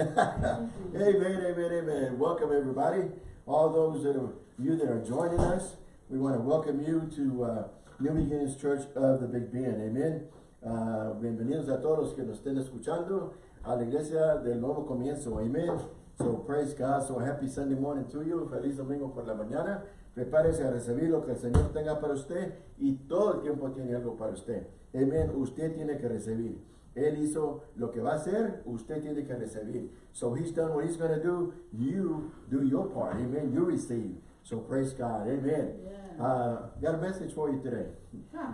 amen, amen, amen. Welcome everybody. All those that are you that are joining us, we want to welcome you to uh, New Beginnings Church of the Big Bend. Amen. Uh, bienvenidos a todos los que nos estén escuchando a la iglesia del nuevo comienzo. Amen. So praise God. So happy Sunday morning to you. Feliz domingo por la mañana. Prepárese a recibir lo que el Señor tenga para usted y todo el tiempo tiene algo para usted. Amen. Usted tiene que recibir. Él hizo lo que va a hacer, usted tiene que recibir. So he's done what he's going to do. You do your part. Amen. You receive. So praise God. Amen. Yeah. Uh, got a message for you today.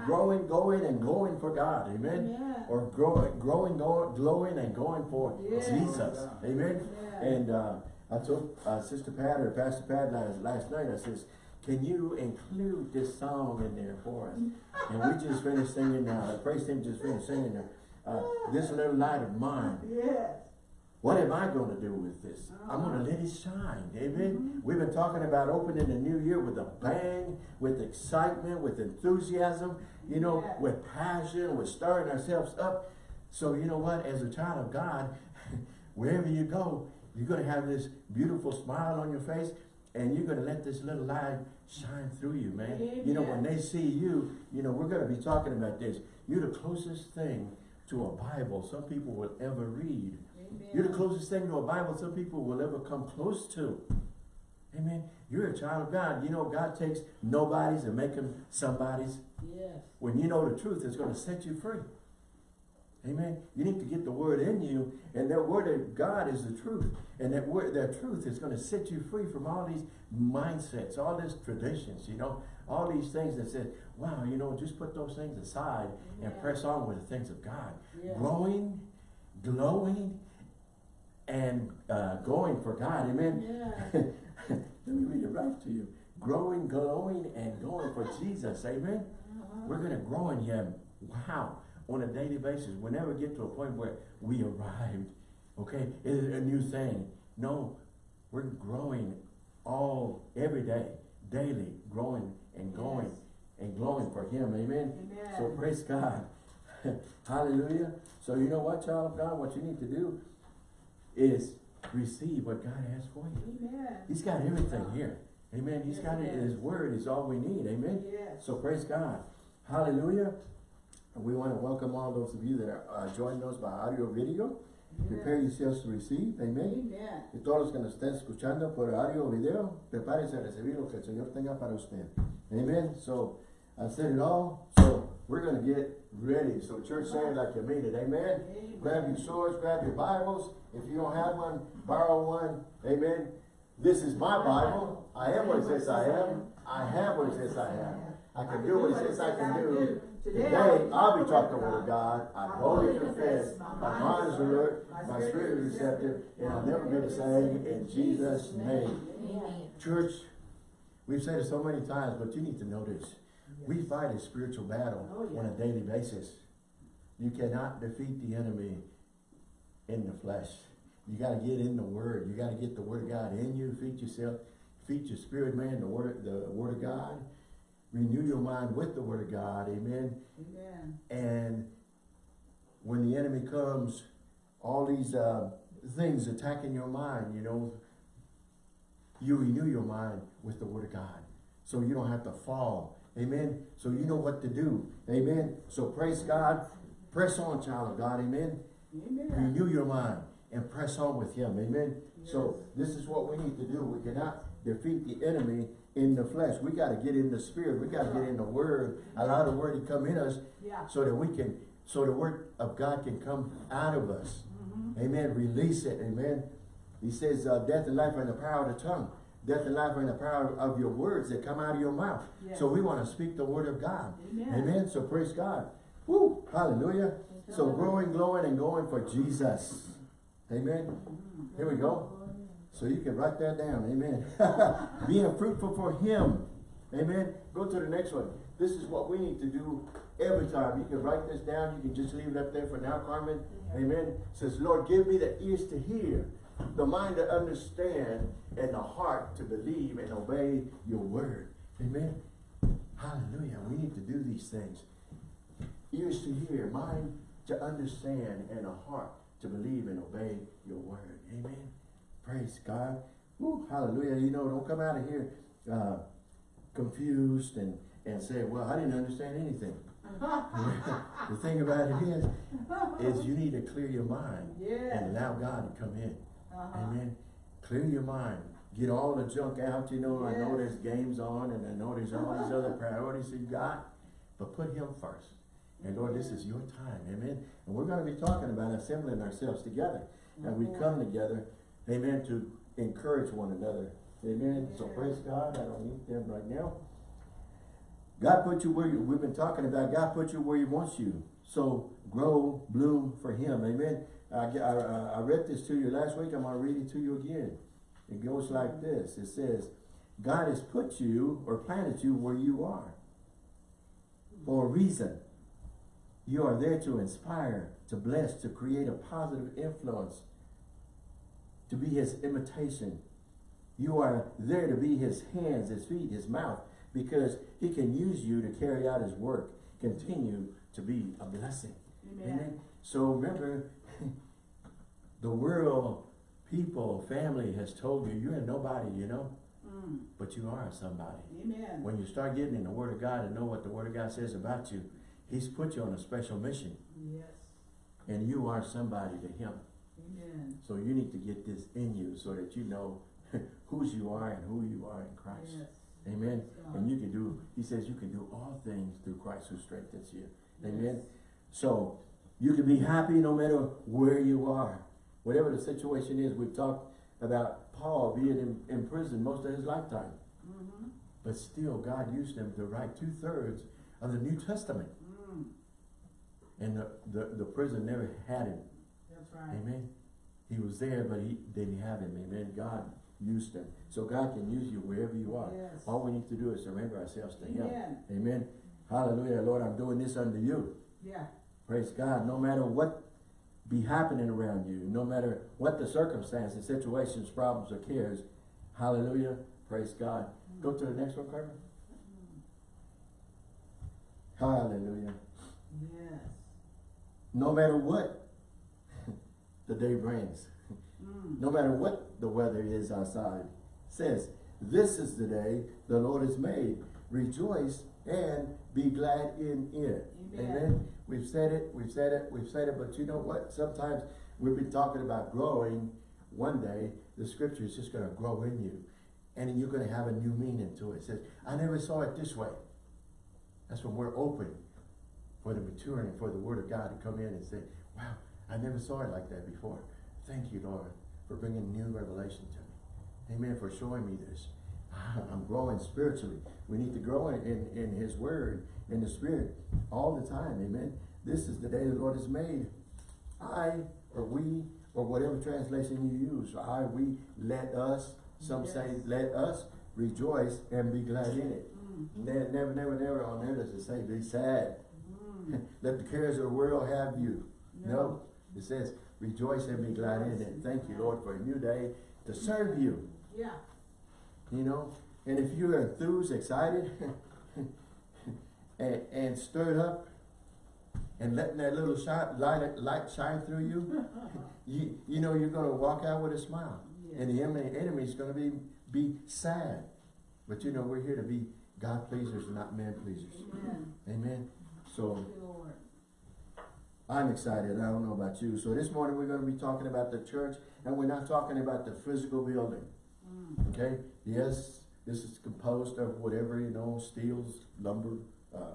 growing, going, and going for God. Amen. Yeah. Or growing, growing, going, glowing, and going for Yeah. Jesus. Amen. Yeah. And uh, I told uh, Sister Pat or Pastor Pat last, last night, I says, can you include this song in there for us? and we just finished singing now. The praise team just finished singing there. Uh, this little light of mine. Yes. What am I going to do with this? I'm going to let it shine. Amen. We've been talking about opening the new year with a bang, with excitement, with enthusiasm, you know, Yeah. with passion, with stirring ourselves up. So you know what? As a child of God, wherever you go, you're going to have this beautiful smile on your face and you're going to let this little light shine through you, man. Amen. You know, when they see you, you know, we're going to be talking about this. You're the closest thing to a Bible some people will ever read. You're the closest thing to a Bible some people will ever come close to. Amen. You're a child of God. You know, God takes nobodies and make them somebodies. Yes. When you know the truth, it's going to set you free. Amen. You need to get the word in you, and that word of God is the truth. And that word, that truth is going to set you free from all these mindsets, all these traditions, you know, all these things that said, wow, you know, just put those things aside and Yeah. press on with the things of God. Yes. Growing, glowing, and uh, going for God. Amen. Yeah. Let me read it right to you. Growing, glowing, and going for Jesus. Amen. Uh-huh. We're going to grow in Him. Wow. On a daily basis. We'll never get to a point where we arrived. Okay. It's a new thing. No. We're growing all, every day, daily, growing and going Yes. and glowing for Him. Amen. Amen. So praise God. Hallelujah. So you know what, child of God? What you need to do is receive what God has for you. Amen. He's got everything here. Amen. He's Yes, got it. does. His word is all we need. Amen. Yes. So praise God. Hallelujah. And we want to welcome all those of you that are uh, joining us by audio video. Prepare yourselves to receive. Amen. Amen. Y todos los que nos estén escuchando por audio o video, prepárense a recibir lo que el Señor tenga para usted. Amen. So, I said it all. So, we're going to get ready. So, church, say it like you mean it. Amen. Amen. Grab your swords, grab your Bibles. If you don't have one, borrow one. Amen. This is my Bible. I am what it says I am. I have what it says I have. I can do what it says I can do. Today, I'll be talking the word of God. I boldly confess. My mind is alert. My spirit is receptive. And I'll never be the same in Jesus' name. Church, we've said it so many times, but you need to know this. We fight a spiritual battle Oh, yeah. on a daily basis. You cannot defeat the enemy in the flesh. You got to get in the word. You got to get the word of God in you. Feed yourself. Feed your spirit, man, the word, the word of God. Renew your mind with the word of God. Amen. Amen. And when the enemy comes, all these uh, things attacking your mind, you know, you renew your mind with the word of God. So you don't have to fall. Amen. So you know what to do. Amen. So praise God. Press on, child of God. Amen. Amen. Renew your mind and press on with him. Amen. So this is what we need to do. We cannot defeat the enemy in the flesh. We got to get in the spirit. We got to get in the word. Allow the word to come in us Yeah. so that we can, so the word of God can come out of us. Amen. Release it. Amen. He says, uh, death and life are in the power of the tongue. Death and life are in the power of your words that come out of your mouth. Yes. So we want to speak the word of God. Amen. Amen. So praise God. Woo. Hallelujah. So growing, glowing, and going for Jesus. Amen. Here we go. So you can write that down. Amen. Being fruitful for Him. Amen. Go to the next one. This is what we need to do every time. You can write this down. You can just leave it up there for now, Carmen. Amen. Says, Lord, give me the ears to hear, the mind to understand, and the heart to believe and obey your word. Amen. Hallelujah. We need to do these things. Ears to hear, mind to understand, and a heart to believe and obey your word. Amen. Praise God. Woo, hallelujah. You know, don't come out of here uh, confused and, and say, well, I didn't understand anything. the thing about it is, is you need to clear your mind Yes. and allow God to come in. Uh-huh. Amen. Clear your mind. Get all the junk out. You know, I know there's games on and I know there's all these other priorities you got, but put him first. And Lord, this is your time. Amen. And we're going to be talking about assembling ourselves together. And we Mhm. come together, amen, to encourage one another. Amen. So praise God. I don't need them right now. God put you where you, we've been talking about, God put you where he wants you. So grow, bloom for him. Amen. I, I, I- I read this to you last week. I'm going to read it to you again. It goes like mm-hmm. this. It says, God has put you or planted you where you are for a reason. You are there to inspire, to bless, to create a positive influence, to be his imitation. You are there to be his hands, his feet, his mouth, because he can use you to carry out his work, continue to be a blessing. Amen. So remember, the world, people, family has told you, you're nobody, you know, Mm. but you are somebody. Amen. When you start getting in the Word of God and know what the Word of God says about you, He's put you on a special mission, Yes. and you are somebody to Him. Amen. So you need to get this in you so that you know whose you are and who you are in Christ. Yes. Amen. God. And you can do, He says you can do all things through Christ who strengthens you. Yes. Amen. So you can be happy no matter where you are. Whatever the situation is, we've talked about Paul being in, in prison most of his lifetime. Mm-hmm. But still, God used him to write two-thirds of the New Testament. Mm. And the, the, the prison never had him. That's right. Amen. He was there, but he didn't have him. Amen. God used him. So God can use you wherever you are. Yes. All we need to do is surrender ourselves to Him. Amen. Amen. Hallelujah. Lord, I'm doing this unto you. Yeah. Praise God. No matter what be happening around you, no matter what the circumstances, situations, problems, or cares, hallelujah. Praise God. Go to the next one, Carmen. Hallelujah. Yes. No matter what the day brings, Mm. no matter what the weather is outside, says, this is the day the Lord has made. Rejoice and be glad in it. Amen. We've said it, we've said it, we've said it, but you know what? Sometimes we've been talking about growing. One day, the scripture is just going to grow in you. And you're going to have a new meaning to it. It says, I never saw it this way. That's when we're open for the maturing, for the word of God to come in and say, wow, I never saw it like that before. Thank you, Lord, for bringing new revelation to me. Amen, for showing me this. I'm growing spiritually. We need to grow in, in, in his word, in the spirit, all the time. Amen. This is the day the Lord has made. I, or we, or whatever translation you use. I, we, let us, some say let us rejoice and be glad in it. Mm. Never, never, never, never on there does it say be sad. Mm. Let the cares of the world have you. No. No. It says rejoice and be glad in it. Thank you, Lord, for a new day to serve you. Yeah. You know, and if you're enthused, excited, and, and stirred up, and letting that little shine, light, light shine through you, you, you know you're going to walk out with a smile. And the enemy, enemy is going to be, be sad. But you know, we're here to be God pleasers, not man pleasers. Amen. Amen. So Thank you, Lord. I'm excited. I don't know about you. So this morning we're going to be talking about the church, and we're not talking about the physical building. Mm. Okay? Yes, this is composed of whatever, you know, steels, lumber, uh,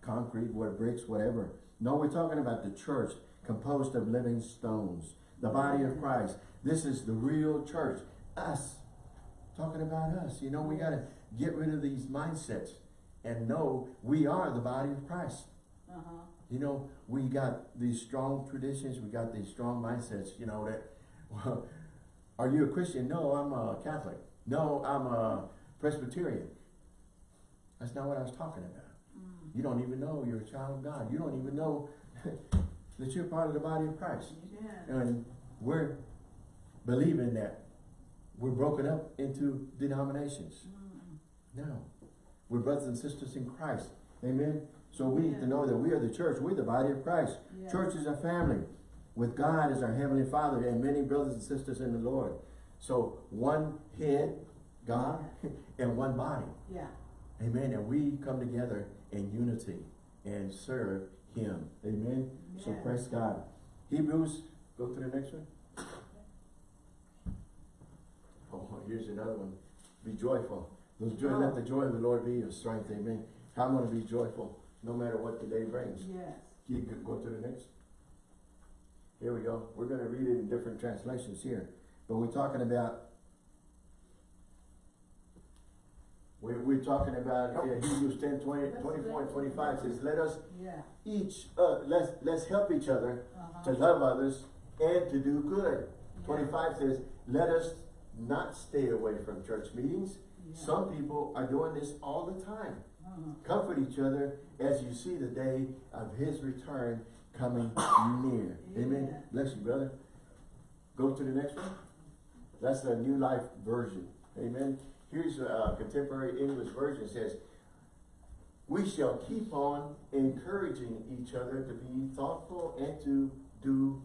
concrete, what bricks, whatever. No, we're talking about the church composed of living stones, the body of Christ. This is the real church. Us. Talking about us. You know, we got to get rid of these mindsets and know we are the body of Christ. Uh-huh. You know, we got these strong traditions, we got these strong mindsets, you know, that, well, are you a Christian? No, I'm a Catholic. No, I'm a Presbyterian. That's not what I was talking about. Mm. You don't even know you're a child of God. You don't even know that you're part of the body of Christ. Amen. And we're believing that we're broken up into denominations. Mm. No. We're brothers and sisters in Christ. Amen. So we need to know that we are the church. We're the body of Christ. Yes. Church is a family. with God as our Heavenly Father and many brothers and sisters in the Lord. So one head, God, and one body. Yeah. Amen. And we come together in unity and serve Him. Amen. So praise God. Hebrews, go to the next one. Oh, here's another one. Be joyful. Those joy, oh. let the joy of the Lord be your strength. Amen. I'm going to be joyful no matter what the day brings. Yes. You could go to the next. Here we go. We're going to read it in different translations here. But we're talking about we're, we're talking about uh, Hebrews 10, 20, 24 and 25 says, let us Yeah. each, uh, let's, let's help each other to Uh-huh. love others and to do good. Yeah. 25 says, let us not stay away from church meetings. Yeah. Some people are doing this all the time. Comfort each other as you see the day of his return coming near. Amen. Amen. Bless you, brother. Go to the next one. That's the New Life Version. Amen. Here's a uh, contemporary English version. It says, We shall keep on encouraging each other to be thoughtful and to do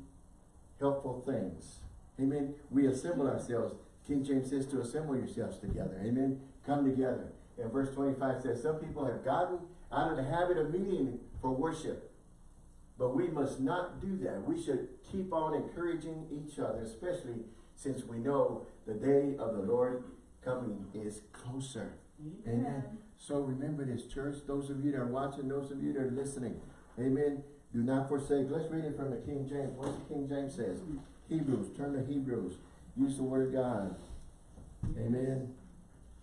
helpful things. Amen. We assemble ourselves. King James says to assemble yourselves together. Amen. Come together. And verse 25 says, Some people have gotten out of the habit of meeting for worship. But we must not do that. We should keep on encouraging each other, especially since we know the day of the Lord coming is closer. Amen. So remember this, church. Those of you that are watching, those of you that are listening. Amen. Do not forsake. Let's read it from the King James. What the King James says. Hebrews. Turn to Hebrews. Use the word God. Amen.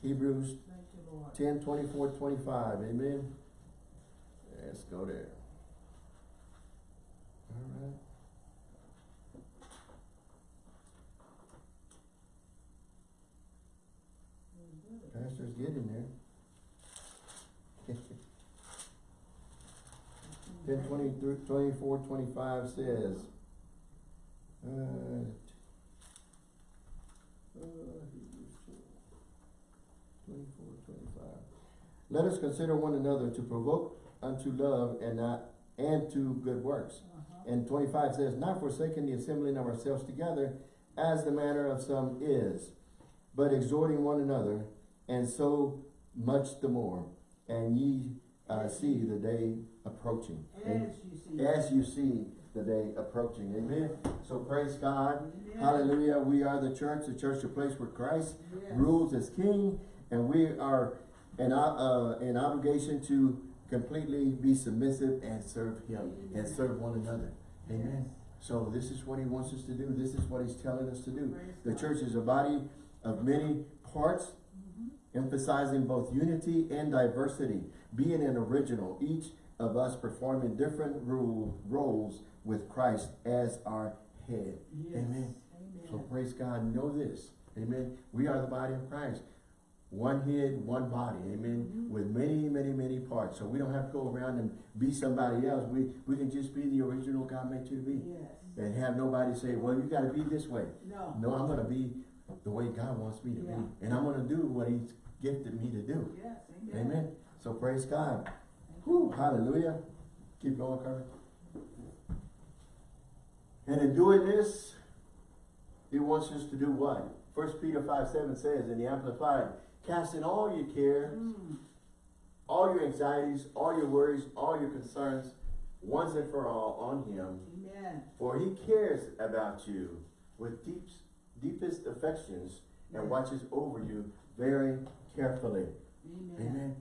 Hebrews Lord. 10, 24, 25. Amen. Let's go there. All right. Pastor's getting there. 10, 20, 24, 25 says, uh, Hebrews 24, 25. Consider one another to provoke unto love and not and to good works. Uh-huh. And 25 says, Not forsaking the assembling of ourselves together, as the manner of some is, but exhorting one another, and so much the more, and ye uh, see the day approaching. As you see. As you see the day approaching. Amen. So praise God. Amen. Hallelujah. We are the church, the church, the place where Christ Yes. rules as king, and we are an, uh, an obligation to completely be submissive and serve him and serve one another. Amen. So this is what he wants us to do. This is what he's telling us to do. The church is a body of many parts, Mhm. emphasizing both unity and diversity, being an original, each of us performing different rule, roles with Christ as our head. Yes. Amen. So praise God, know this. Amen. We are the body of Christ. One head, one body. Amen. Mhm. With many, many, many parts. So we don't have to go around and be somebody else. We we can just be the original God made you to be. Yes. And have nobody say, well, you got to be this way. No. No, I'm going to be the way God wants me to Yeah. be. And I'm going to do what he's gifted me to do. Yes. Amen. Amen. So praise God. Whew, hallelujah. Keep going, Carmen. And in doing this, he wants us to do what? First Peter 5, 7 says in the Amplified, casting all your cares, Mm. all your anxieties, all your worries, all your concerns, once and for all on him, Amen. for he cares about you with deep, deepest affections and watches over you very carefully. Amen. Amen.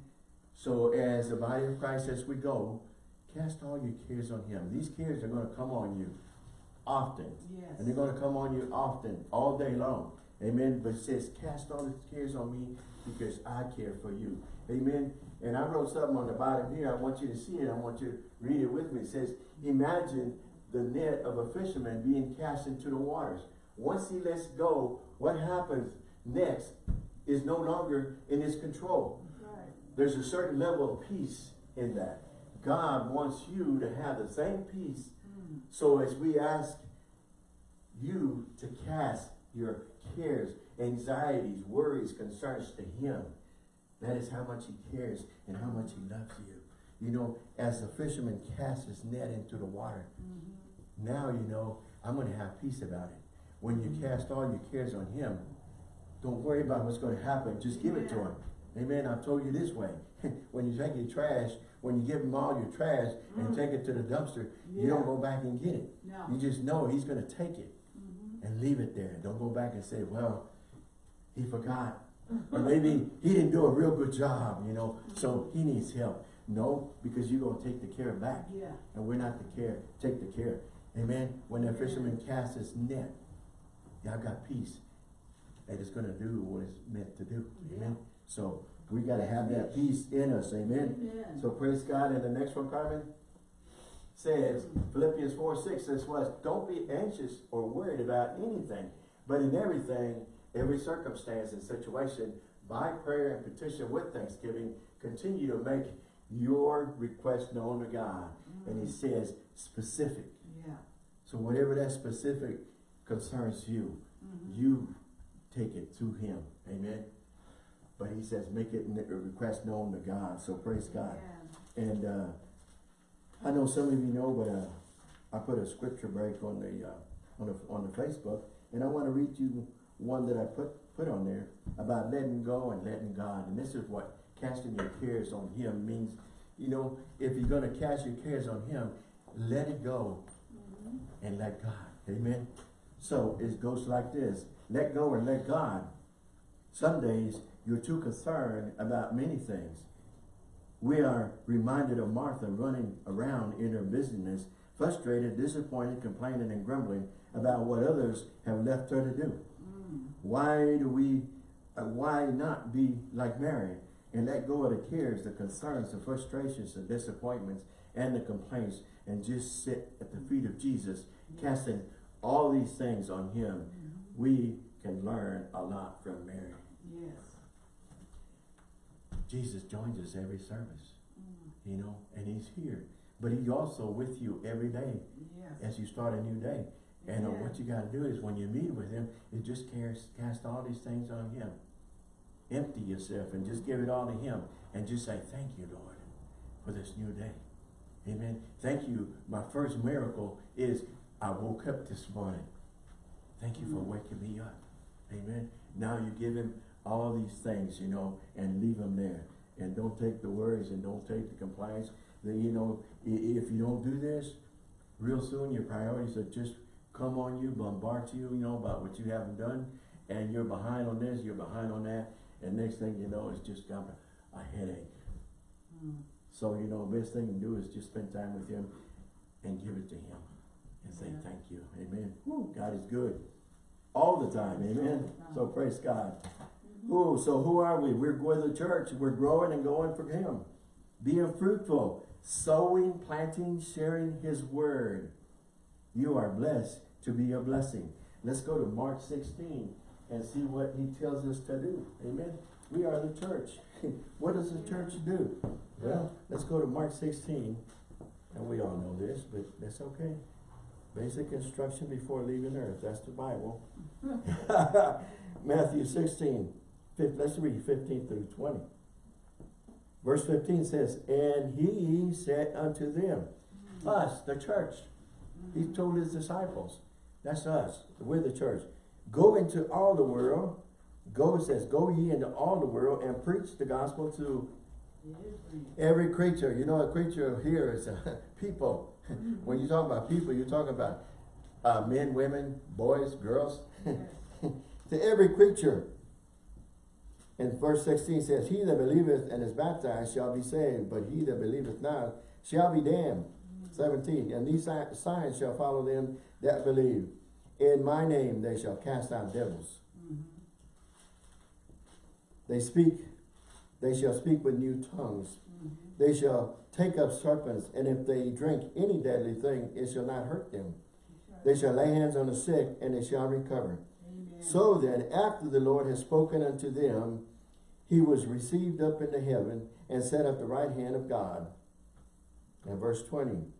So as the body of Christ, as we go, cast all your cares on him. These cares are going to come on you often. Yes. And they're going to come on you often, all day long. Amen. But it says, cast all the cares on me because I care for you. Amen. And I wrote something on the bottom here. I want you to see it. I want you to read it with me. It says, imagine the net of a fisherman being cast into the waters. Once he lets go, what happens next is no longer in his control. Right. There's a certain level of peace in that. God wants you to have the same peace. Mm. So as we ask you to cast your cares, anxieties, worries, concerns to Him, that is how much He cares and how much He loves you. You know, as the fisherman casts his net into the water, Mhm. Now you know I'm gonna have peace about it. When you cast all your cares on him, don't worry about what's gonna happen, just give it to him. Amen, I've told you this way, when you take your trash, when you give him all your trash and Mm. take it to the dumpster, you don't go back and get it. No. You just know he's gonna take it Mhm. and leave it there. Don't go back and say, well, he forgot. Or maybe he didn't do a real good job, you know, so he needs help. No, because you're gonna take the care back. Yeah. And we're not the care, take the care. Amen. When the fisherman casts his net, y'all got peace. That it's gonna do what it's meant to do. Amen. So we gotta have that peace in us. Amen. Amen. So praise God. And the next one, Carmen, says, Philippians 4, 6 says, was, don't be anxious or worried about anything, but in everything, every circumstance and situation, by prayer and petition with thanksgiving, continue to make your request known to God. And he says, specific. Yeah. So whatever that specific concerns you, Mhm. you take it to him. Amen. But he says, make it a request known to God. So praise God. Yeah. And uh, I know some of you know, but uh, I put a scripture break on the uh, on the on the Facebook, and I want to read you one that I put put on there about letting go and letting God. And this is what casting your cares on Him means. You know, if you're going to cast your cares on Him, let it go Mhm. and let God. Amen. So it goes like this: let go and let God. Some days you're too concerned about many things. We are reminded of Martha running around in her busyness, frustrated, disappointed, complaining, and grumbling about what others have left her to do. Why do we, uh, why not be like Mary and let go of the cares, the concerns, the frustrations, the disappointments, and the complaints, and just sit at the feet of Jesus, casting all these things on Him? We can learn a lot from Mary. Yes. Jesus joins us every service. Mm. you know, and he's here. But he's also with you every day Yes. as you start a new day. And uh, Yeah. what you got to do is when you meet with him, you just cast, cast all these things on him. Empty yourself and just give it all to him. And just say, thank you, Lord, for this new day. Amen. Thank you. My first miracle is I woke up this morning. Thank you for Mm. waking me up. Amen. Now you give him all these things, you know, and leave him there. And don't take the worries and don't take the complaints. That, you know, if you don't do this, real soon your priorities are just come on you, bombard you, you know, about what you haven't done. And you're behind on this, you're behind on that. And next thing you know, it's just got a, headache. Mm. So, you know, the best thing to do is just spend time with him and give it to him. And say, Yeah. thank you. Amen. Woo, God is good. All the time. Amen. So praise God. Mhm. Ooh, so who are we? We're going to the church. We're growing and going for Him. Being fruitful, sowing, planting, sharing His word. You are blessed to be a blessing. Let's go to Mark 16 and see what He tells us to do. Amen. We are the church. what does the church do? Well, let's go to Mark 16. And we all know this, but that's okay. Basic instruction before leaving earth. That's the Bible. Matthew 16. Fif- Let's read 15 through 20. Verse 15 says, And he said unto them, us, the church. He told his disciples, that's us, we're the church. Go into all the world. Go, it says, go ye into all the world and preach the gospel to every creature. You know, a creature here is uh, people. when you talk about people, you're talking about uh, men, women, boys, girls. To every creature. And verse 16 says, He that believeth and is baptized shall be saved, but he that believeth not shall be damned. 17, and these signs shall follow them that believe. In my name they shall cast out devils. Mhm. They speak, they shall speak with new tongues. Mhm. They shall take up serpents, and if they drink any deadly thing, it shall not hurt them. They shall lay hands on the sick, and they shall recover. Amen. So then, after the Lord has spoken unto them, he was received up into heaven and sat at the right hand of God. And verse 20.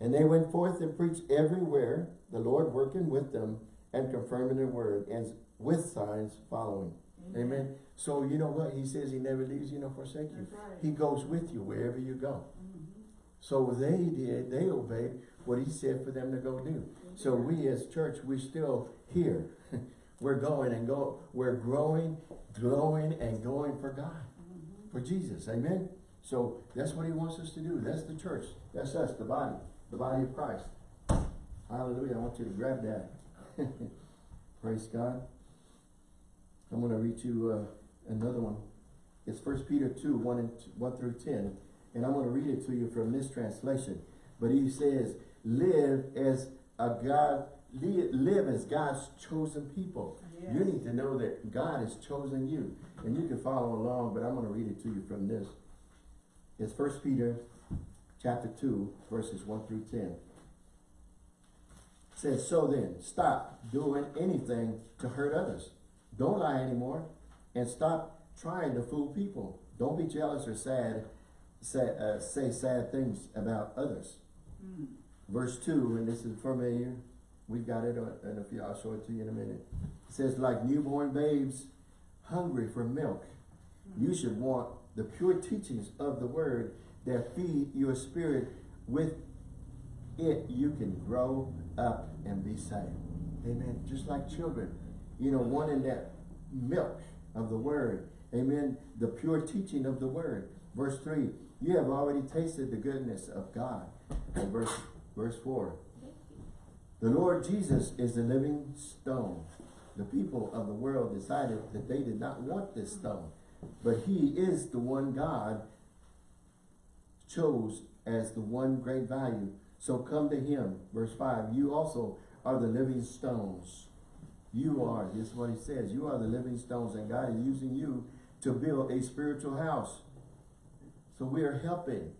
And they went forth and preached everywhere, the Lord working with them and confirming the word, and with signs following. Amen. So you know what? He says he never leaves you nor forsake you. Right. He goes with you wherever you go. Mhm. So they did, they obeyed. what he said for them to go do. So we as church, we're still here. we're going and go, we're growing, glowing and going for God, for Jesus, amen? So that's what he wants us to do. That's the church. That's us, the body, the body of Christ. Hallelujah. I want you to grab that. Praise God. I'm going to read you uh, another one. It's First Peter 2, 1, and 1 through 10. And I'm going to read it to you from this translation. But he says, live as a God, live as God's chosen people. Yes. You need to know that God has chosen you. And you can follow along, but I'm going to read it to you from this. It's First Peter chapter 2, verses 1 through 10. It says, So then, stop doing anything to hurt others. Don't lie anymore. And stop trying to fool people. Don't be jealous or sad, say, uh, say sad things about others. Mm. Verse 2, and this is familiar. We've got it, uh, and if you, I'll show it to you in a minute. It says, like newborn babes hungry for milk, you should want the pure teachings of the word that feed your spirit. With it, you can grow up and be saved. Amen. Just like children, you know, wanting that milk of the word. Amen. The pure teaching of the word. Verse 3, you have already tasted the goodness of God. And verse, verse 4, the Lord Jesus is the living stone. The people of the world decided that they did not want this stone. But he is the one God chose as the one great value. So come to him. Verse 5, you also are the living stones. You are, this is what he says, you are the living stones and God is using you to build a spiritual house. So we are helping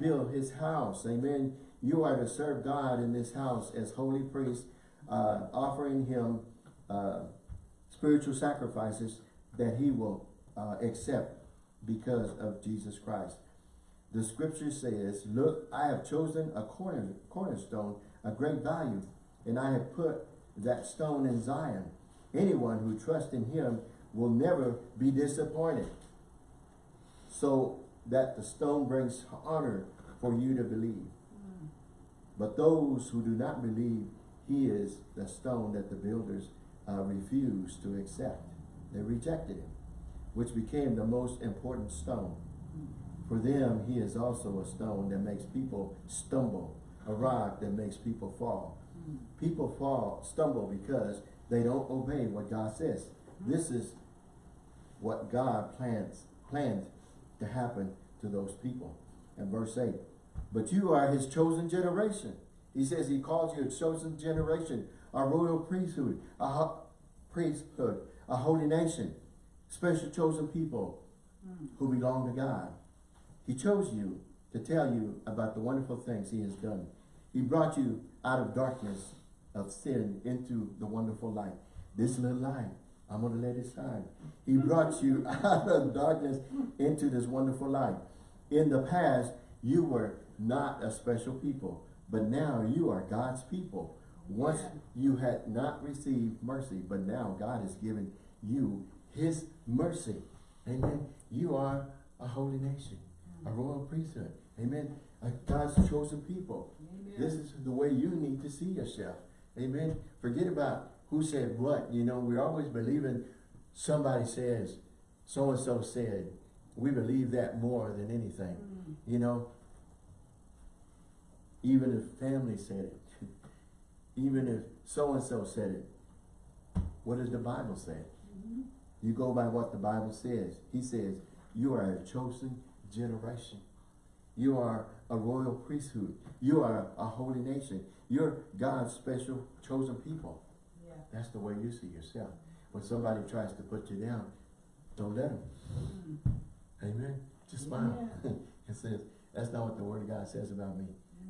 build his house. Amen. You are to serve God in this house as holy priests, uh, offering him uh, spiritual sacrifices that he will uh, accept because of Jesus Christ. The scripture says, look, I have chosen a corner, cornerstone, a great value, and I have put that stone in Zion. Anyone who trusts in him will never be disappointed. So that the stone brings honor for you to believe. Mm. But those who do not believe, he is the stone that the builders uh, refused to accept. They rejected him, which became the most important stone. For them, he is also a stone that makes people stumble, a rock that makes people fall. Mm. People fall, stumble because they don't obey what God says. This is what God plans, planned to happen to those people. And verse 8, but you are his chosen generation. He says he calls you a chosen generation, a royal priesthood, a ho- priesthood, a holy nation, special chosen people Mm. who belong to God. He chose you to tell you about the wonderful things he has done. He brought you out of darkness of sin into the wonderful light. This little light, I'm going to let it shine. He brought you out of darkness into this wonderful light. In the past, you were not a special people, but now you are God's people. Once you had not received mercy, but now God has given you his mercy. Amen. You are a holy nation, a royal priesthood. Amen. A God's chosen people. Amen. This is the way you need to see yourself. Amen. Forget about who said what. You know, we're always believing somebody says, so-and-so said. We believe that more than anything. Mm. You know, even if family said it, even if so-and-so said it, what does the Bible say? Mhm. You go by what the Bible says. He says, you are a chosen generation. You are a royal priesthood. You are a holy nation. You're God's special chosen people. Yeah. That's the way you see yourself. When somebody tries to put you down, don't let them. Mm. Amen. Just smile. Yeah. it says, that's not what the word of God says about me.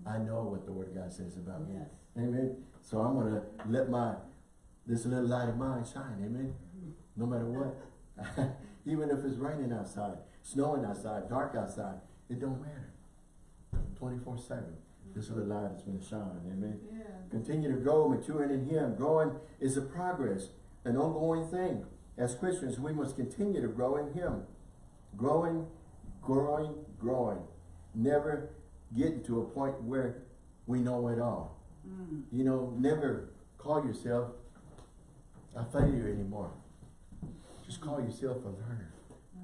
I know what the word of God says about me. Yes. Amen. So I'm gonna let my this little light of mine shine. Amen. No matter what. Even if it's raining outside, snowing outside, dark outside, it don't matter. 24-7. This little light is gonna shine. Amen. Yeah. Continue to grow, maturing in Him. Growing is a progress, an ongoing thing. As Christians, we must continue to grow in Him. Growing, growing, growing. Never getting to a point where we know it all. Mm. You know, never call yourself a failure anymore. Just call yourself a learner.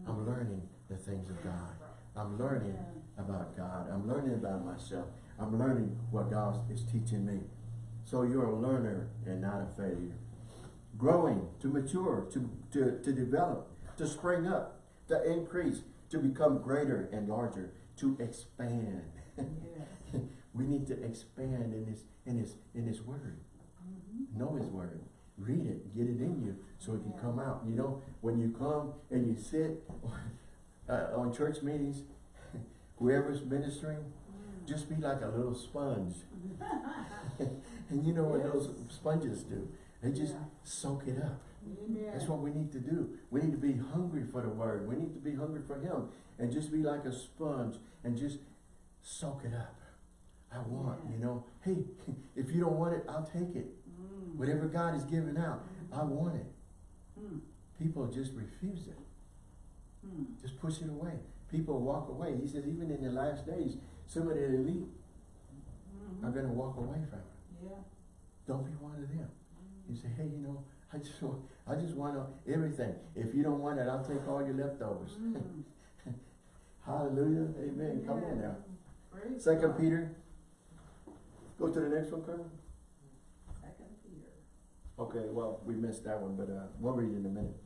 I'm learning the things of God. I'm learning about God. I'm learning about myself. I'm learning what God is teaching me. So you're a learner and not a failure. Growing, to mature, to, to, to develop, to spring up, to increase, to become greater and larger, to expand. Yes. we need to expand in his in his in his word. Mhm. Know his word. Read it. Get it in you so it can come out. You know, when you come and you sit uh, on church meetings, whoever's ministering, Mm. just be like a little sponge. and you know what those sponges do? They just Yeah. soak it up. Amen. That's what we need to do. We need to be hungry for the word. We need to be hungry for him and just be like a sponge and just soak it up. I want, Yeah. you know, hey, if you don't want it, I'll take it. Mm. Whatever God is giving out, I want it. Mm. People just refuse it. Mm. Just push it away. People walk away. He says even in the last days, some of the elite Mhm. are going to walk away from it. Yeah. Don't be one of them. You say, hey, you know, I just want, I just want everything. If you don't want it, I'll take all your leftovers. Mm. Hallelujah. Amen. Come on now. Praise Second God. Peter. Go to the next one, Carmen. Second Peter. Okay, well, we missed that one, but uh, we'll read it in a minute.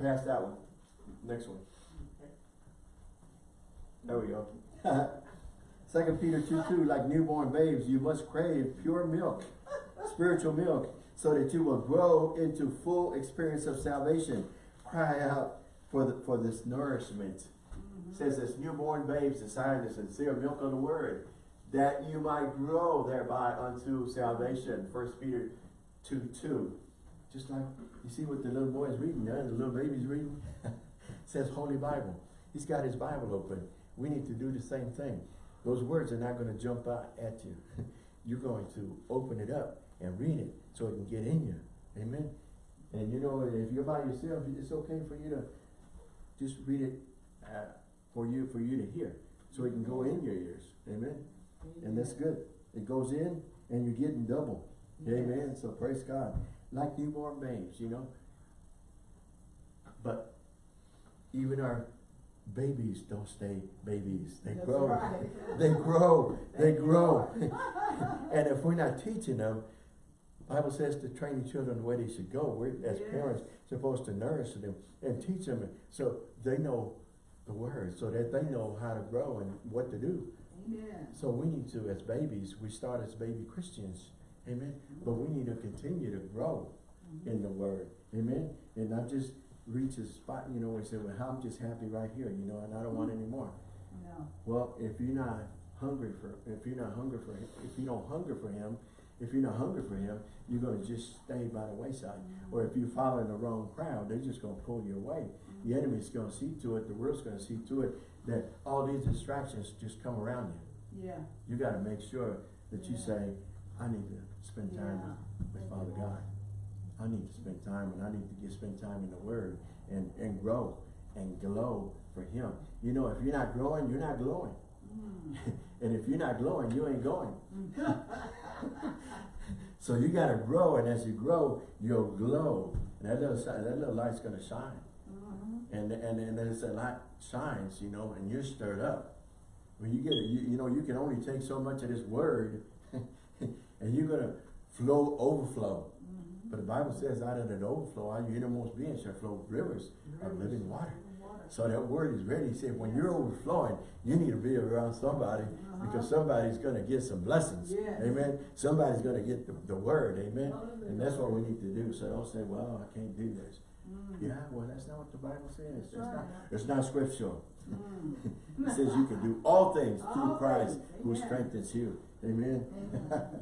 Pass that one. Next one. There we go. Second Peter 2 2, like newborn babes, you must crave pure milk, spiritual milk, so that you will grow into full experience of salvation. Cry out for the, for this nourishment. Mhm. says this newborn babes desire the sincere milk of the word, that you might grow thereby unto salvation. First Peter 2 2. Just like you see what the little boy is reading there, the little baby's reading. says Holy Bible. He's got his Bible open. We need to do the same thing. Those words are not going to jump out at you. You're going to open it up and read it so it can get in you. Amen. And you know, if you're by yourself, it's okay for you to just read it uh, for you for you to hear, so it can go in your ears. Amen. And that's good. It goes in, and you're getting double. Amen. So praise God. Like newborn babes, you know. But even our babies don't stay babies. They That's grow. right. They grow. They grow. And if we're not teaching them, Bible says to train the children the way they should go. We're, as Yes. parents, supposed to nourish them and teach them so they know the word, so that they know how to grow and what to do. Amen. So we need to, as babies, we start as baby Christians, amen. But we need to continue to grow in the word, amen. And not just reach a spot, you know, and say, well, I'm just happy right here, you know, and I don't want any more. No. Well, if you're not hungry for, if you're not hungry for him, if you don't hunger for him, if you're not hungry for him, you're gonna just stay by the wayside. Mm-hmm. Or if you follow in the wrong crowd, they're just gonna pull you away. Mm-hmm. The enemy's gonna see to it, the world's gonna see to it, that all these distractions just come around you. Yeah. You gotta make sure that you say, I need to spend time Yeah. with, with Father God. I need to spend time and I need to get spend time in the Word and, and grow and glow for Him. You know, if you're not growing, you're not glowing. Mm. and if you're not glowing, you ain't going. Mm. So you gotta grow, and as you grow, you'll glow. And that little that little light's gonna shine. Mhm. And and and as that light shines, you know, and you're stirred up. When you get it, you, you know, you can only take so much of this word, and you're gonna flow, overflow. Mhm. But the Bible says, out of that overflow, out of your innermost being shall flow rivers of living water. Water. So that word is ready. He said, when you're overflowing, you need to be around somebody because somebody's going to get some blessings. Yes. Amen. Somebody's going to get the, the word. Amen. Hallelujah. And that's what we need to do. So don't say, well, I can't do this. Mm. Yeah, well, that's not what the Bible says. That's It's not, it's not scriptural. Mm. It says you can do all things through Christ things. who strengthens you. Amen. Amen.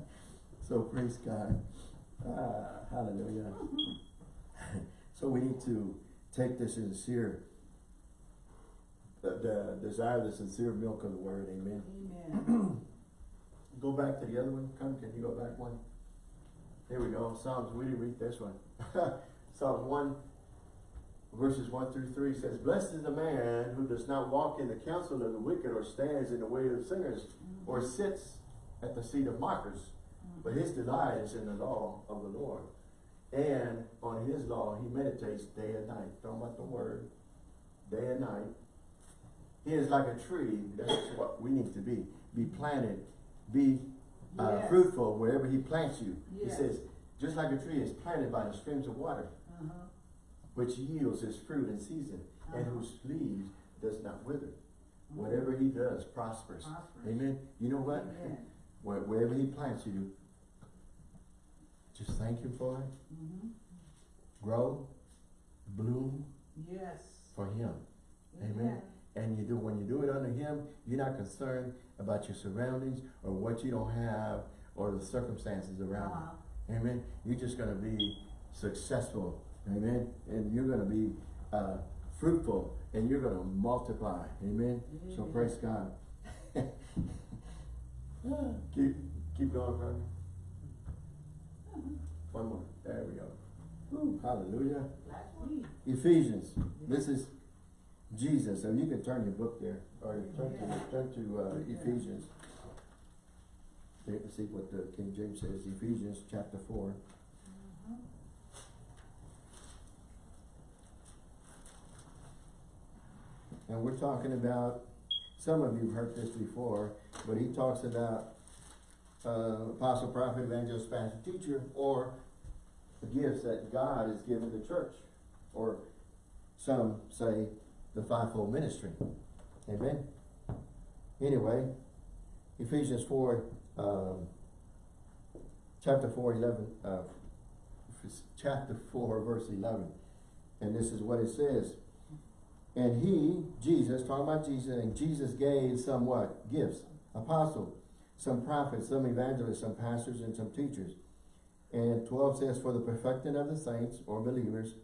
so praise God. Ah, hallelujah. so we need to take the sincere, the, the desire the sincere milk of the word. Amen. Amen. Go back to the other one. Come, can you go back one? There we go. Psalms, we didn't read this one. Psalms 1, verses 1 through 3 says, Blessed is the man who does not walk in the counsel of the wicked, or stands in the way of sinners, or sits at the seat of mockers. But his delight is in the law of the Lord. And on his law he meditates day and night. Talking about the word, day and night. He is like a tree. That's what we need to be. Be planted. Be uh, Yes. fruitful wherever he plants you. He says, just like a tree is planted by the streams of water, Uh-huh. which yields its fruit in season, and Uh-huh. whose leaves does not wither. Whatever he does prospers. Prospers. Amen. You know what? Wherever he plants you, just thank you for it. Mhm. Grow, bloom Yes. for him. Amen. And you do when you do it under him, you're not concerned about your surroundings or what you don't have or the circumstances around Uh-huh. you. Amen. You're just gonna be successful. Amen. And you're gonna be uh, fruitful and you're gonna multiply. Amen. So praise God. keep keep going, brother. One more. There we go. Woo, hallelujah. Ephesians. This is Jesus. So you can turn your book there, or turn to turn to uh, Ephesians. Let's See what the King James says. Ephesians chapter four. And we're talking about. Some of you've heard this before, but he talks about uh, apostle, prophet, evangelist, pastor, teacher, or the gifts that God has given the church, or some say the fivefold ministry. Amen. Anyway, Ephesians four, um, chapter four, eleven, uh, chapter four, verse eleven, and this is what it says. And he, Jesus, talking about Jesus, and Jesus gave some what? Gifts. Apostle, some prophets, some evangelists, some pastors, and some teachers. And 12 says, for the perfecting of the saints, or believers,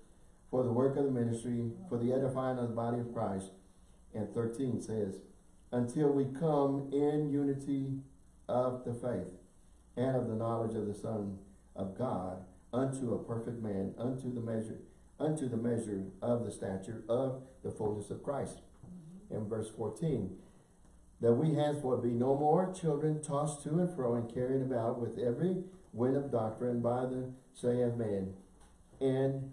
for the work of the ministry, for the edifying of the body of Christ. And 13 says, until we come in unity of the faith and of the knowledge of the Son of God, unto a perfect man, unto the measure, unto the measure of the stature of the fullness of Christ. In verse 14, that we henceforth be no more children tossed to and fro and carried about with every wind of doctrine by the say of man, and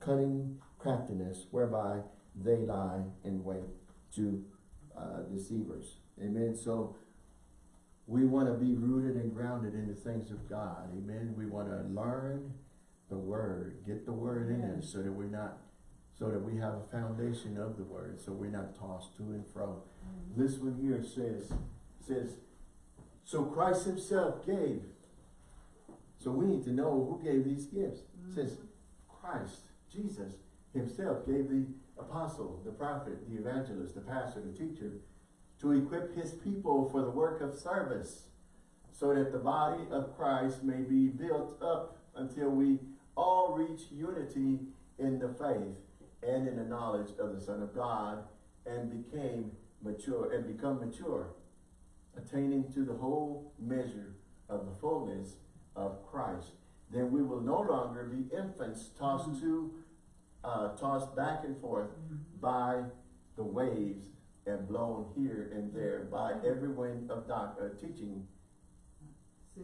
cunning craftiness, whereby they lie in wait to uh, deceivers. Amen. So we want to be rooted and grounded in the things of God. Amen. We want to learn the word, get the word in us so that we're not, so that we have a foundation of the word, so we're not tossed to and fro. Mm-hmm. This one here says, says, so Christ himself gave. So we need to know who gave these gifts. It says mm-hmm. Christ, Jesus himself gave the apostle, the prophet, the evangelist, the pastor, the teacher, to equip his people for the work of service, so that the body of Christ may be built up until we all reach unity in the faith and in the knowledge of the Son of God, and became mature and become mature, attaining to the whole measure of the fullness of Christ. Then we will no longer be infants tossed to, uh, tossed back and forth by the waves and blown here and there by every wind of doc, uh, teaching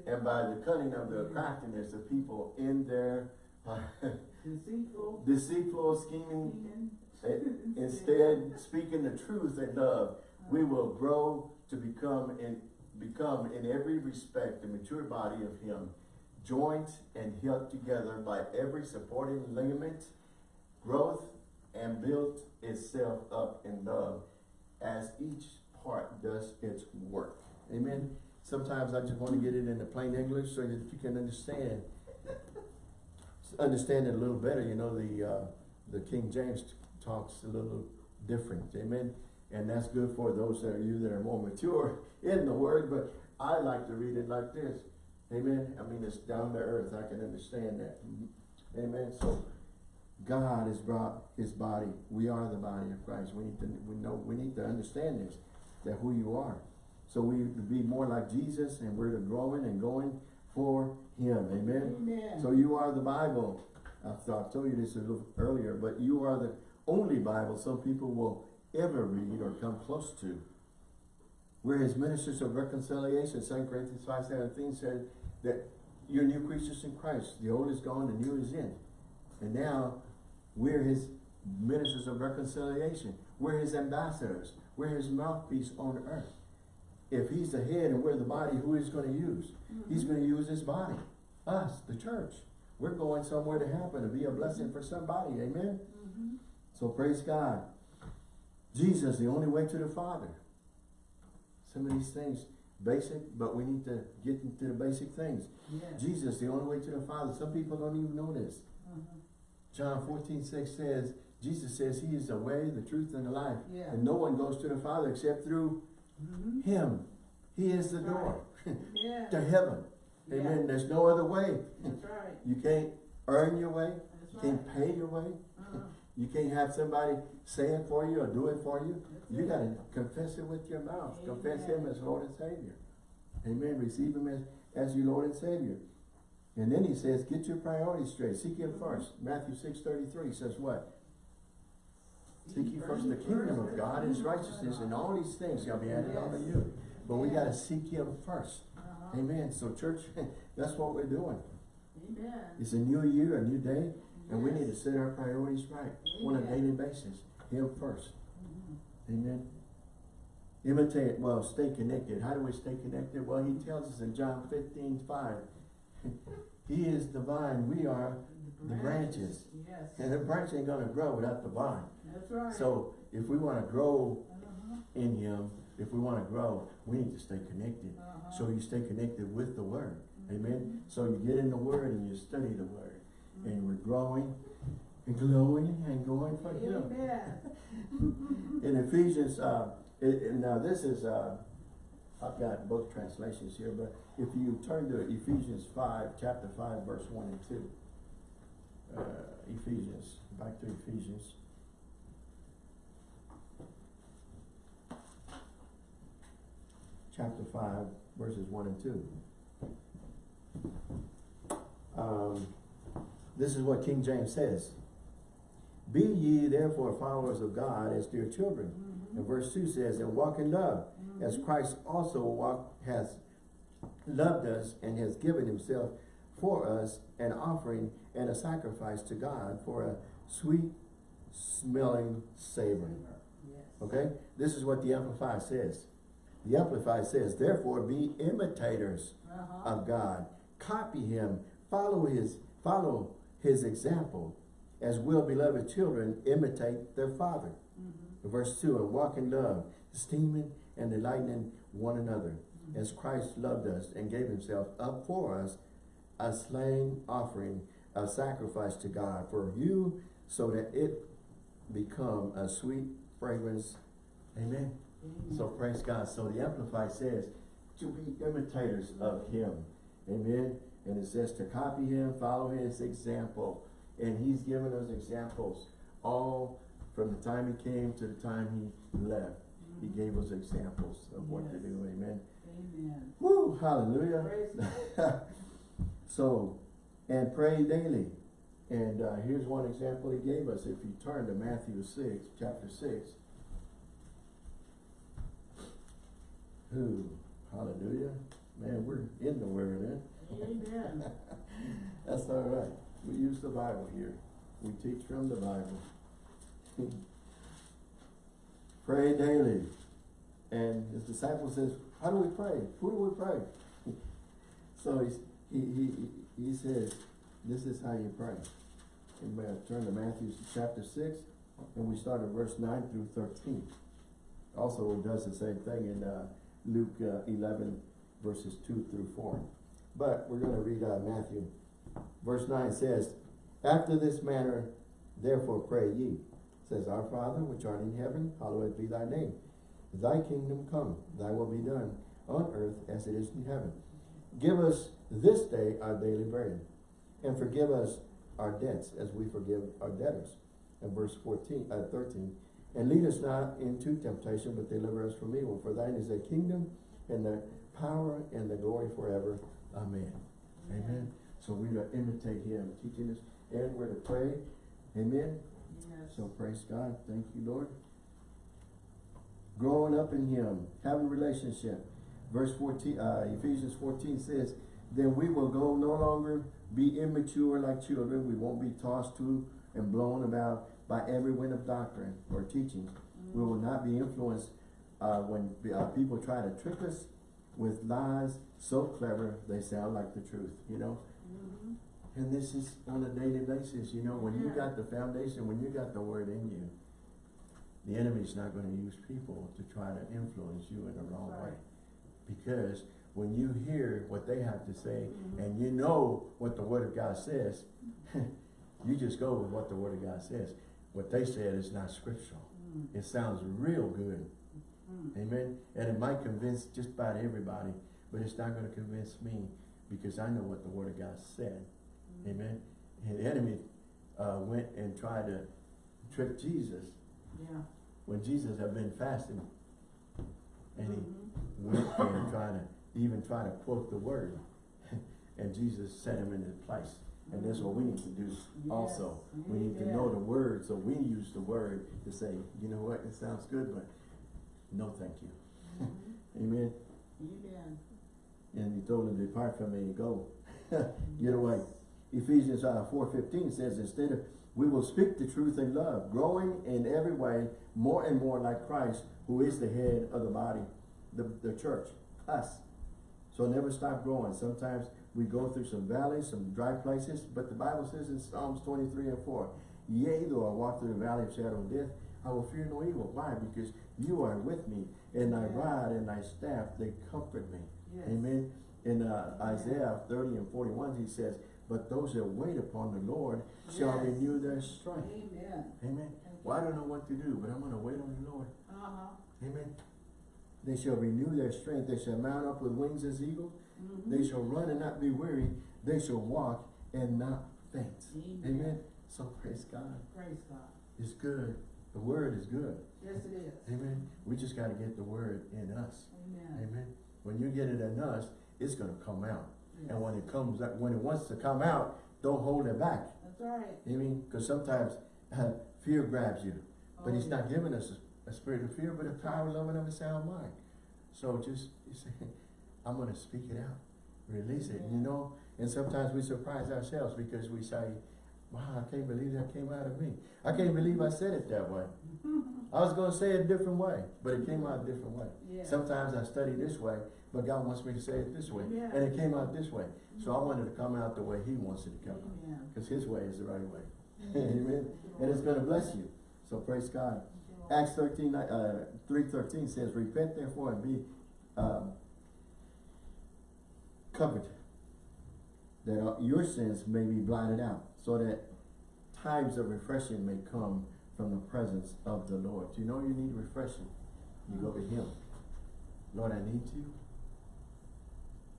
and by the cunning of the craftiness of people in their uh, Deceitful. deceitful scheming. Instead, speaking the truth in love, we will grow to become in become in every respect the mature body of Him, joined and held together by every supporting ligament, growth and built itself up in love, as each part does its work. Amen. Sometimes I just want to get it into plain English so that you can understand understand it a little better. You know, the uh, the King James talks a little different. Amen. And that's good for those that are you that are more mature in the word, but I like to read it like this. Amen. I mean, it's down to earth. I can understand that. Amen. So God has brought his body. We are the body of Christ. We need to we know we need to understand this, that who you are. So we be more like Jesus and we're growing and going for him. Amen. Amen. So you are the Bible. I thought I told you this a little earlier, but you are the only Bible some people will ever read or come close to. We're his ministers of reconciliation. 2 Corinthians 5 17 said that you're new creatures in Christ. The old is gone, the new is in. And now we're his ministers of reconciliation. We're his ambassadors. We're his mouthpiece on earth. If he's the head and we're the body, who is going to use? He's going to use his body. Us, the church. We're going somewhere to happen, to be a blessing for somebody. Amen? Mhm. So praise God. Jesus, the only way to the Father. Some of these things, basic, but we need to get into the basic things. Jesus, the only way to the Father. Some people don't even know this. Mhm. John 14, 6 says, Jesus says he is the way, the truth, and the life. Yeah. And no one goes to the Father except through Mhm. him. He is the door Yeah. to heaven. Yeah. Amen. There's no other way. That's right. You can't earn your way. That's You can't pay your way. Uh-huh. You can't have somebody say it for you or do it for you. That's You gotta confess it with your mouth. Confess Him as Lord and Savior. Amen. Receive Him as, as your Lord and Savior. And then He says, get your priorities straight. Seek Him first. Matthew six thirty three says what? Seek ye first the kingdom of God and His righteousness, and all these things shall be added unto you. But we gotta seek Him first. Uh-huh. Amen. So church, that's what we're doing. Amen. It's a new year, a new day, and we need to set our priorities right on a daily basis. Him first. Mhm. Amen. Imitate, well, stay connected. How do we stay connected? Well, he tells us in John 15, 5, he is the vine, we are the branches. Yes. And the branch ain't gonna grow without the vine. That's right. So if we wanna grow Uh-huh. in him, if we wanna grow, we need to stay connected. Uh-huh. So you stay connected with the word. Mm-hmm. Amen. So you get in the word and you study the word. And we're growing and glowing and going for him. Amen. In Ephesians, uh, it, it- now this is, uh, I've got both translations here, but if you turn to Ephesians five, chapter five, verse one and two. Uh, Ephesians, back to Ephesians. Chapter five, verses one and two. Um, this is what King James says. Be ye therefore followers of God as dear children. Mhm. And verse two says, and walk in love, as Mhm. Christ also walked, has loved us and has given himself for us an offering and a sacrifice to God for a sweet smelling savor. Yes. Okay? This is what the Amplified says. The Amplified says, therefore be imitators Uh-huh. of God. Copy him. Follow his follow his example. As well beloved children imitate their father. Mhm. Verse 2, and walk in love, esteeming and delighting one another, as Christ loved us and gave himself up for us, a slain offering, a sacrifice to God for you, so that it become a sweet fragrance. Amen. Amen. So praise God. So the Amplified says to be imitators of him. Amen. And it says to copy him, follow his example. And he's given us examples all from the time he came to the time he left. He mm-hmm. gave us examples of what to do. Amen. Amen. Woo, hallelujah. So, and pray daily. And uh, here's one example he gave us. If you turn to Matthew 6, chapter 6. Who, hallelujah. Man, we're in the word, eh? Amen. That's all right. We use the Bible here. We teach from the Bible. pray daily. And his disciple says, how do we pray? Who do we pray? so he's, he, he, he says, this is how you pray. And we turn to Matthew chapter 6, and we start at verse 9 through 13. Also, it does the same thing in uh, Luke uh, 11, verses 2 through 4. But we're going to read uh, Matthew. Verse 9 says, After this manner, therefore pray ye. says, Our Father, which art in heaven, hallowed be thy name. Thy kingdom come, thy will be done, on earth as it is in heaven. Give us this day our daily bread, and forgive us our debts as we forgive our debtors. And verse 14, uh, 13, and lead us not into temptation, but deliver us from evil. For thine is the kingdom, and the power, and the glory forever. Amen. Amen. So we're to imitate him, teaching us, and we're to pray. Amen. Yes. So praise God. Thank you, Lord. growing up in him, having relationship. Verse 14, uh, Ephesians 14 says, then we will go no longer be immature like children. We won't be tossed to and blown about by every wind of doctrine or teaching. We will not be influenced uh, when uh, people try to trick us with lies so clever they sound like the truth, you know? Mhm. And this is on a daily basis, you know, when you got the foundation, when you got the word in you, the enemy's not gonna use people to try to influence you in the wrong way. Because when you hear what they have to say Mhm. and you know what the word of God says, you just go with what the word of God says. What they said is not scriptural. Mm. It sounds real good. Mm. Amen. And it might convince just about everybody, but it's not going to convince me because I know what the Word of God said. Mm. Amen. And the enemy uh, went and tried to trick Jesus Yeah. when Jesus had been fasting. And he went and tried to even try to quote the Word. and Jesus set him in his place. And that's what we need to do also. We need to know the Word, so we use the Word to say, you know what, it sounds good, but no thank you. Mhm. Amen. Amen. And he told him, to depart from me and go. Get away. Ephesians uh, 4.15 says, instead of, we will speak the truth in love, growing in every way more and more like Christ, who is the head of the body, the, the church, us. So never stop growing. Sometimes we go through some valleys, some dry places, but the Bible says in Psalms 23 and 4, Yea, though I walk through the valley of shadow of death, I will fear no evil. Why? Because you are with me, and thy Yeah. rod and thy staff, they comfort me. Yes. Amen. In uh, Isaiah 30 and 41, he says, But those that wait upon the Lord shall Yes. renew their strength. Amen. Amen. Well, I don't know what to do, but I'm going to wait on the Lord. Uh-huh. Amen. They shall renew their strength. They shall mount up with wings as eagles. Mhm. They shall run and not be weary. They shall walk and not faint. Amen. Amen. So praise God. Praise God. It's good. The word is good. Yes, it is. Amen. We just got to get the word in us. Amen. Amen. When you get it in us, it's going to come out. Yes. And when it comes, when it wants to come out, don't hold it back. That's right. Mean? Because sometimes uh, fear grabs you. But Oh, he's yeah. not giving us a, spirit of fear, but a power, love, and of a sound mind. So just, you say, I'm going to speak it out. Release it, you know? And sometimes we surprise ourselves because we say, wow, I can't believe that came out of me. I can't believe I said it that way. I was going to say it a different way, but it came out a different way. Yeah. Sometimes I study this way, but God wants me to say it this way. Yeah. And it came out this way. So I mm-hmm. wanted to come out the way he wants it to come out. Because his way is the right way. Amen. And it's going to bless you. So praise God. Acts 13, uh, 3.13 says, Repent therefore and be um, covered, that your sins may be blotted out, so that times of refreshing may come from the presence of the Lord. Do you know you need refreshing? You go to him. Lord, I need you.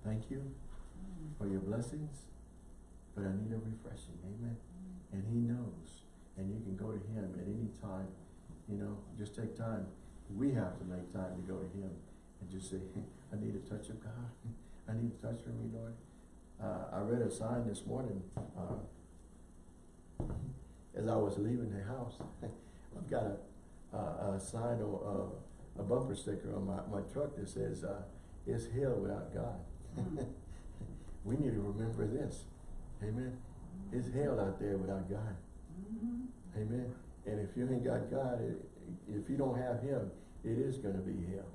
Thank you for your blessings, but I need a refreshing. Amen. And he knows. And you can go to him at any time. You know, just take time. We have to make time to go to him and just say, I need a touch of God. I need a touch from you, Lord. Uh, I read a sign this morning uh, as I was leaving the house. I've got a, a, a sign or a, a bumper sticker on my, my truck that says, uh, it's hell without God. We need to remember this. Amen. It's hell out there without God. Mhm. Amen. And if you ain't got God, it, if you don't have him, it is going to be hell.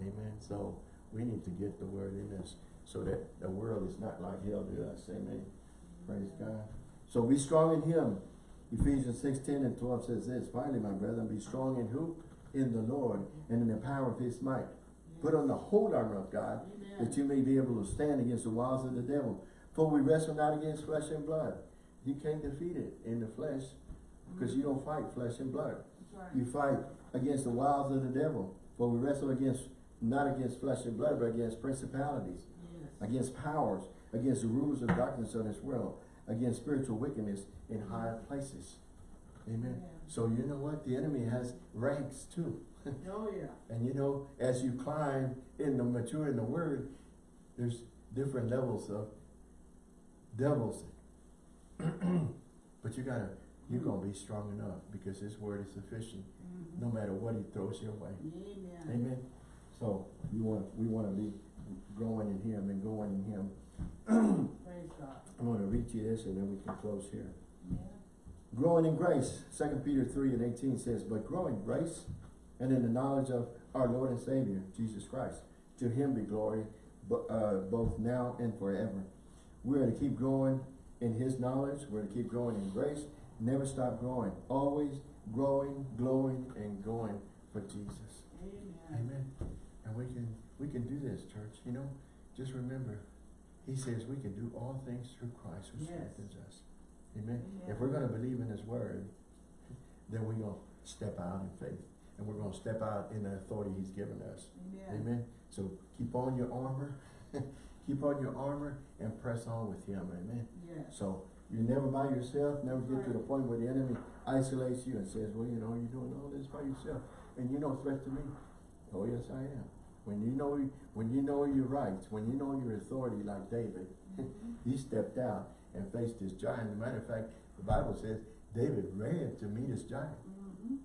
Amen. So we need to get the word in us so that the world is not like hell to us. Amen. Praise God. So be strong in him. Ephesians 6, 10 and 12 says this, Finally, my brethren, be strong in who? In the Lord and in the power of his might. Put on the whole armor of God Amen. that you may be able to stand against the wiles of the devil. For we wrestle not against flesh and blood. You can't defeat it in the flesh because you don't fight flesh and blood. Right. You fight against the wiles of the devil. For we wrestle against, not against flesh and blood, but against principalities, Yes. against powers, against the rulers of darkness of this world, against spiritual wickedness in higher places. Amen. Yeah. So you know what? The enemy has ranks too. Oh, yeah. And you know, as you climb in the mature in the word, there's different levels of devils. but you gotta, you're gonna be strong enough because his word is sufficient. Mhm. no matter what he throws your way. Amen. Amen. So we want, we want to be growing in him and going in him. Praise God. I'm going to read you this and then we can close here. Yeah. Growing in grace, Second Peter three and eighteen says, but growing grace and in the knowledge of our Lord and Savior, Jesus Christ. To him be glory, uh, both now and forever. We are to keep growing in his knowledge, we're to keep growing in grace, never stop growing, always growing, glowing, and going for Jesus. Amen. Amen. And we can, we can do this, church, you know, just remember, he says we can do all things through Christ who Yes. strengthens us. Amen. Amen. If we're gonna believe in his word, then we're gonna step out in faith. And we're gonna step out in the authority he's given us. Amen. Amen. So keep on your armor, keep on your armor and press on with him. Amen. Yes. So you're never by yourself, never get to the point where the enemy isolates you and says, well, you know, you're doing all this by yourself. And you're no threat to me. Oh, yes, I am. When you know, when you know your rights, when you know your authority like David, he stepped out and faced this giant. As a matter of fact, the Bible says David ran to meet his giant. Mhm.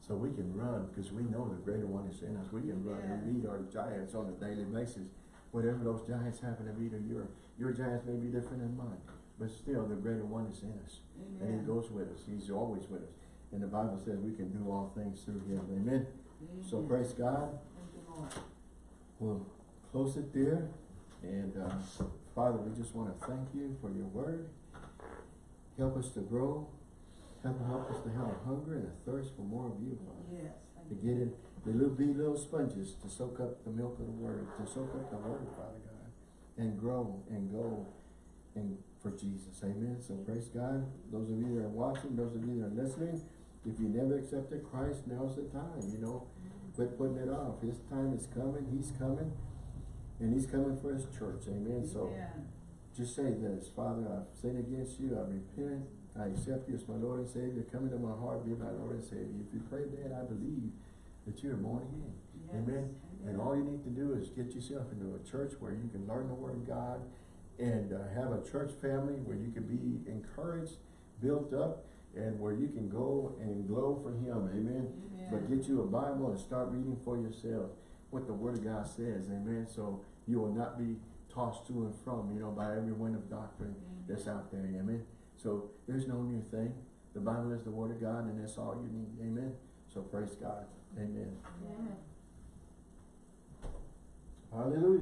So we can run because we know the greater one is in us. We can run and meet our giants on a daily basis. Whatever those giants happen to be to your, your giants may be different than mine. But still, the greater one is in us. And he goes with us. He's always with us. And the Bible says we can do all things through him. Amen. So praise God. Thank you, Lord. We'll close it there. And uh, Father, we just want to thank you for your word. Help us to grow. Help, help us to have a hunger and a thirst for more of you, Father. Yes. To get in, the little be little sponges to soak up the milk of the word, to soak up the word, Father God, and grow and go and for Jesus. Amen. So praise God. Those of you that are watching, those of you that are listening, if you never accepted Christ, now's the time, you know. Quit putting it off. His time is coming. He's coming. And he's coming for his church. Amen. So Amen. just say this, Father, I've sinned against you, I repent, I accept you as my Lord and Savior, come into my heart, be my Lord and Savior. If you pray that, I believe that you are born again. Yes. Amen. And all you need to do is get yourself into a church where you can learn the Word of God and uh, have a church family where you can be encouraged, built up, and where you can go and glow for Him. Amen. But get you a Bible and start reading for yourself what the Word of God says. Amen. So you will not be tossed to and from, you know, by every wind of doctrine that's out there. Amen. So there's no new thing. The Bible is the Word of God, and that's all you need. Amen. So praise God. Amen. Amen. Hallelujah.